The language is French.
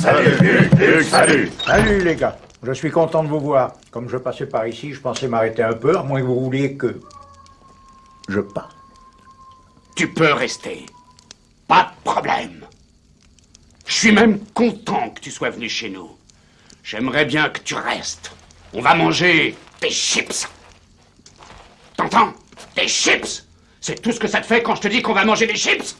Salut, Luc, salut Salut les gars, je suis content de vous voir. Comme je passais par ici, je pensais m'arrêter un peu, à moins que vous vouliez que... Je pars. Tu peux rester. Pas de problème. Je suis même content que tu sois venu chez nous. J'aimerais bien que tu restes. On va manger des chips. T'entends? Des chips C'est tout ce que ça te fait quand je te dis qu'on va manger des chips?